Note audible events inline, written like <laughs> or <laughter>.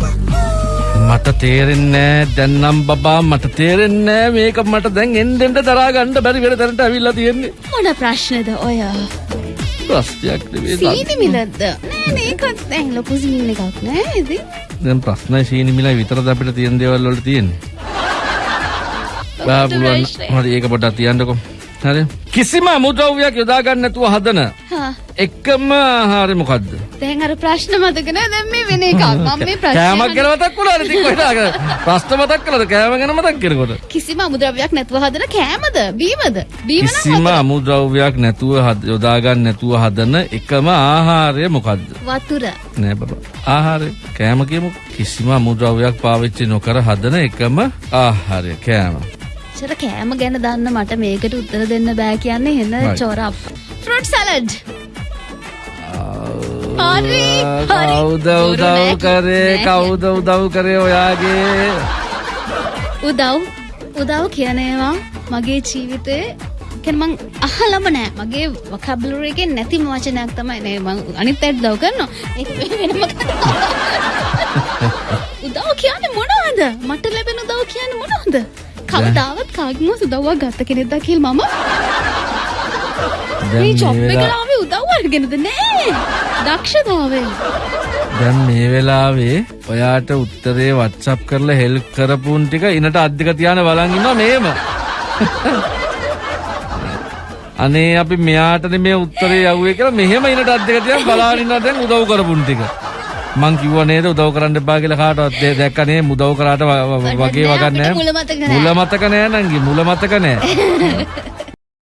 මට තේරෙන්නේ දැන්නම් බබා මට තේරෙන්නේ මේක මට දැන් එන්නෙන්ට දරා ගන්න බැරි වෙන තැනට ඇවිල්ලා තියෙන්නේ. මොන ප්‍රශ්නද ඔය? ප්‍රශ්නයක් නෙවෙයි සීනි මිලද්ද නෑ මේකත් දැන් ලොකු සීන් එකක් නෑ ඉතින්. දැන් ප්‍රශ්නයි සීනි මිලයි විතරද අපිට තියෙන දේවල් වල තියෙන්නේ? <laughs> බා පුළුවන්. හරි ඒක පොඩ්ඩක් තියන්නකෝ. හරි. කිසිම අමුද්‍රව්‍යයක් යොදා ගන්න නැතුව හදන එකම ආහාරය මොකද්ද දැන් අර ප්‍රශ්න මතක නෑ. දැන් මේ වෙන එකක්. මම මේ කෑමක් ගැන ප්‍රශ්න මතක් වුණාද? ඉතින් කොහෙද ප්‍රශ්න මතක් කළාද? කෑම ගැන මතක් කරනකොට කිසිම අමුද්‍රව්‍යයක් නැතුව හදන කෑමද? බීමද? බීම නම් කිසිම අමුද්‍රව්‍යයක් නැතුව යොදා ගන්න නැතුව හදන එකම ආහාරය මොකද්ද? වතුර. නෑ බබා. ආහාරය. කෑම කියමු. කිසිම අමුද්‍රව්‍යයක් පාවිච්චි නොකර හදන එකම ආහාරය. කෑම. චර කෑම ගැන දන්න මට මේකට උත්තර දෙන්න බෑ කියන්නේ හෙන. චොරප් ෆෘට් සලඩ් කවුද උදව්. කරේ. කවුද උදව් කරේ ඔයාගේ උදව් උදව් කියනේවා මගේ ජීවිතේ කැන මං අහලම නෑ මගේ වකබලරයගෙන් නැතිම වචනයක් තමයි නේ මං අනිත් අයට දව් කරනවා. උදව් කියන්න මොනවද මට ලැබෙන උදව් කියන්න මොනවද කවදාවත් කාගම උදව්වක් ගත්ත කෙනෙක්ද කියල් මම මේ එකලාවේ උදව් අරගෙනද? නෑ. දක්ෂතාවේ දැන් මේ වෙලාවේ ඔයාට උත්තරේ වත්සප් කරලා හෙල්ප් කරපුන් ටික ඉනට අධික තියාන බලන් ඉන්නවා මේම. <laughs> අනේ අපි මෙයාටනේ මේ උත්තරේ යව්වේ කියලා මෙහෙම ඉනට අධික තියන් බලාගෙන ඉන්නවා දැන් උදව් කරපුන් ටික. මං කිව්වා නේද උදව් කරන්න එපා කියලා කාටවත්? දේ- දැක්කා නේ මුදව් කරාට වගේ වගන්නේ අපිට මුල මතක නෑ. මුල මතක නෑ නංගි මුල මතක නෑ <laughs>